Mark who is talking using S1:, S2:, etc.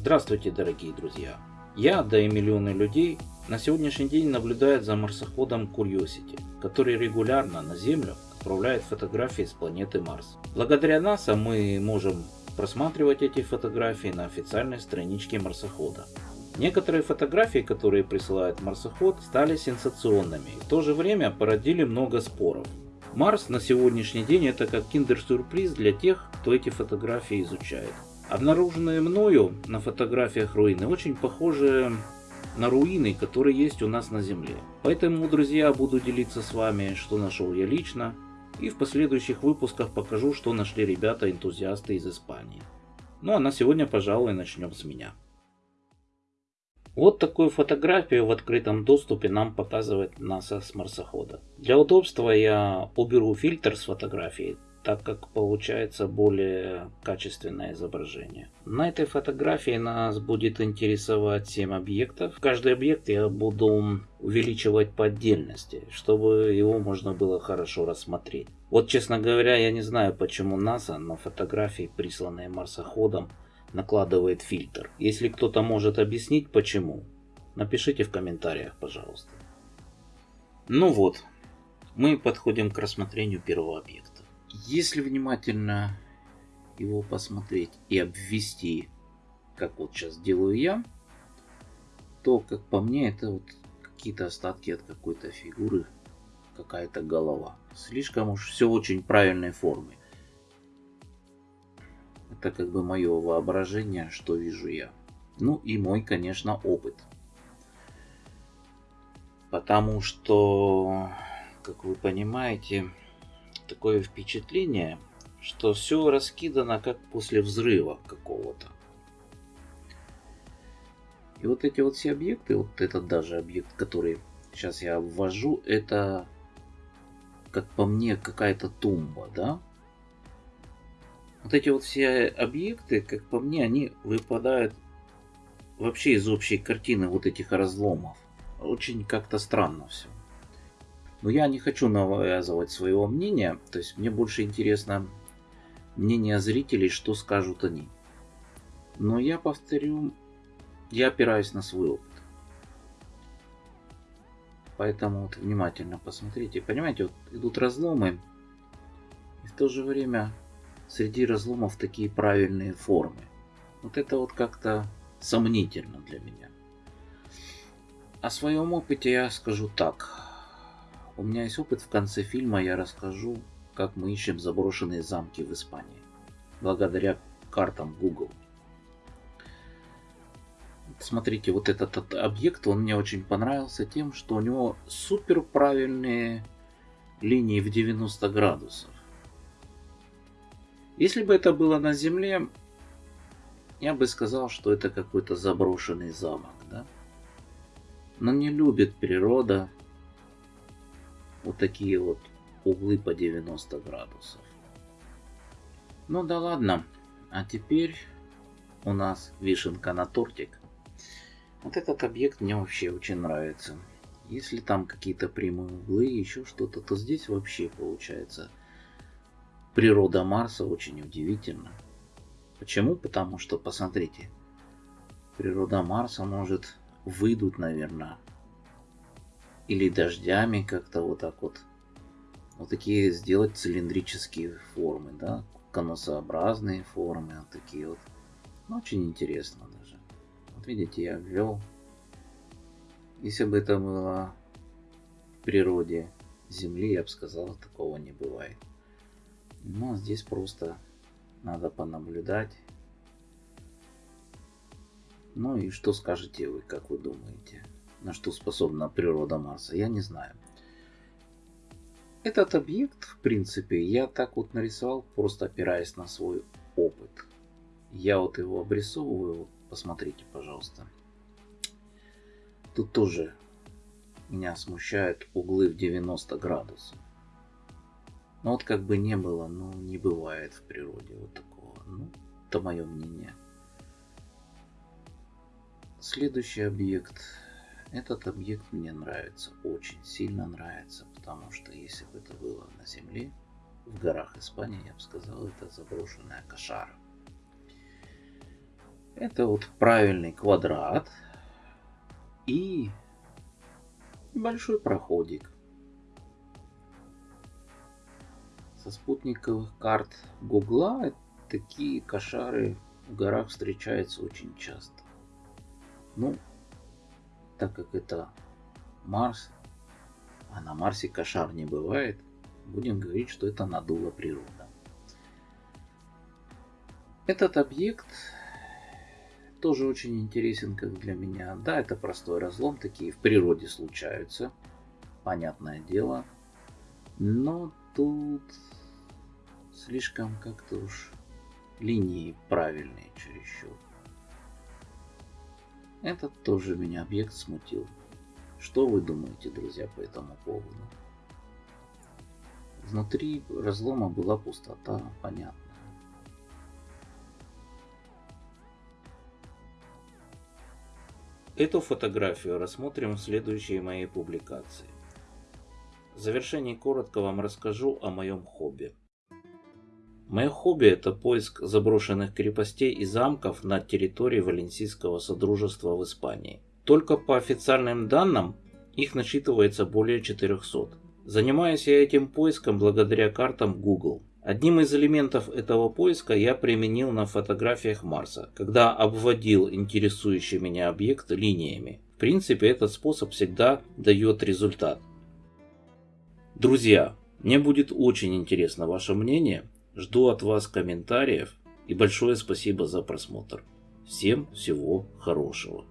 S1: Здравствуйте, дорогие друзья! Я, да и миллионы людей, на сегодняшний день наблюдают за марсоходом Curiosity, который регулярно на Землю отправляет фотографии с планеты Марс. Благодаря НАСА мы можем просматривать эти фотографии на официальной страничке марсохода. Некоторые фотографии, которые присылает марсоход, стали сенсационными и в то же время породили много споров. Марс на сегодняшний день это как киндер-сюрприз для тех, кто эти фотографии изучает. Обнаруженные мною на фотографиях руины очень похожи на руины, которые есть у нас на Земле. Поэтому, друзья, буду делиться с вами, что нашел я лично, и в последующих выпусках покажу, что нашли ребята-энтузиасты из Испании. Ну а на сегодня, пожалуй, начнем с меня. Вот такую фотографию в открытом доступе нам показывает НАСА с марсохода. Для удобства я уберу фильтр с фотографии, так как получается более качественное изображение. На этой фотографии нас будет интересовать 7 объектов. Каждый объект я буду увеличивать по отдельности, чтобы его можно было хорошо рассмотреть. Вот честно говоря, я не знаю почему НАСА на фотографии, присланные марсоходом, накладывает фильтр. Если кто-то может объяснить почему, напишите в комментариях, пожалуйста. Ну вот, мы подходим к рассмотрению первого объекта. Если внимательно его посмотреть и обвести, как вот сейчас делаю я, то, как по мне, это вот какие-то остатки от какой-то фигуры, какая-то голова. Слишком уж все очень правильной формы. Это как бы мое воображение, что вижу я. Ну и мой, конечно, опыт. Потому что, как вы понимаете, такое впечатление, что все раскидано как после взрыва какого-то. И вот эти вот все объекты, вот этот даже объект, который сейчас я ввожу, это, как по мне, какая-то тумба, да? Вот эти вот все объекты, как по мне, они выпадают вообще из общей картины вот этих разломов. Очень как-то странно все. Но я не хочу навязывать своего мнения, то есть мне больше интересно мнение зрителей, что скажут они. Но я повторю, я опираюсь на свой опыт. Поэтому вот внимательно посмотрите. Понимаете, вот идут разломы, и в то же время среди разломов такие правильные формы. Вот это вот как-то сомнительно для меня. О своем опыте я скажу так. У меня есть опыт, в конце фильма я расскажу, как мы ищем заброшенные замки в Испании. Благодаря картам Google. Смотрите, вот этот объект, он мне очень понравился тем, что у него супер правильные линии в 90 градусов. Если бы это было на Земле, я бы сказал, что это какой-то заброшенный замок, да? Но не любит природа вот такие вот углы по 90 градусов. Ну да ладно. А теперь у нас вишенка на тортик. Вот этот объект мне вообще очень нравится. Если там какие-то прямые углы, еще что-то, то здесь вообще получается природа Марса очень удивительна. Почему? Потому что, посмотрите, природа Марса может выйдут, наверное, или дождями как-то вот так вот. Вот такие сделать цилиндрические формы, да, конусообразные формы, вот такие вот. Ну, очень интересно даже. Вот видите, я ввел. Если бы это было в природе Земли, я бы сказал, такого не бывает. Но здесь просто надо понаблюдать. Ну и что скажете вы, как вы думаете? На что способна природа Марса, я не знаю. Этот объект, в принципе, я так вот нарисовал, просто опираясь на свой опыт. Я вот его обрисовываю, вот посмотрите, пожалуйста. Тут тоже меня смущают углы в 90 градусов. Но вот как бы не было, ну не бывает в природе вот такого. Ну, это мое мнение. Следующий объект этот объект мне нравится, очень сильно нравится, потому что если бы это было на Земле, в горах Испании, я бы сказал, это заброшенная кошара. Это вот правильный квадрат и небольшой проходик. Со спутниковых карт Гугла такие кошары в горах встречаются очень часто. Ну, так как это Марс, а на Марсе кошар не бывает, будем говорить, что это надула природа. Этот объект тоже очень интересен, как для меня. Да, это простой разлом, такие в природе случаются, понятное дело. Но тут слишком как-то уж линии правильные чересчур. Этот тоже меня объект смутил. Что вы думаете, друзья, по этому поводу? Внутри разлома была пустота, понятно. Эту фотографию рассмотрим в следующей моей публикации. В завершении коротко вам расскажу о моем хобби. Мое хобби это поиск заброшенных крепостей и замков на территории Валенсийского Содружества в Испании. Только по официальным данным их насчитывается более 400. Занимаюсь я этим поиском благодаря картам Google. Одним из элементов этого поиска я применил на фотографиях Марса, когда обводил интересующий меня объект линиями. В принципе, этот способ всегда дает результат. Друзья, мне будет очень интересно ваше мнение. Жду от вас комментариев и большое спасибо за просмотр. Всем всего хорошего.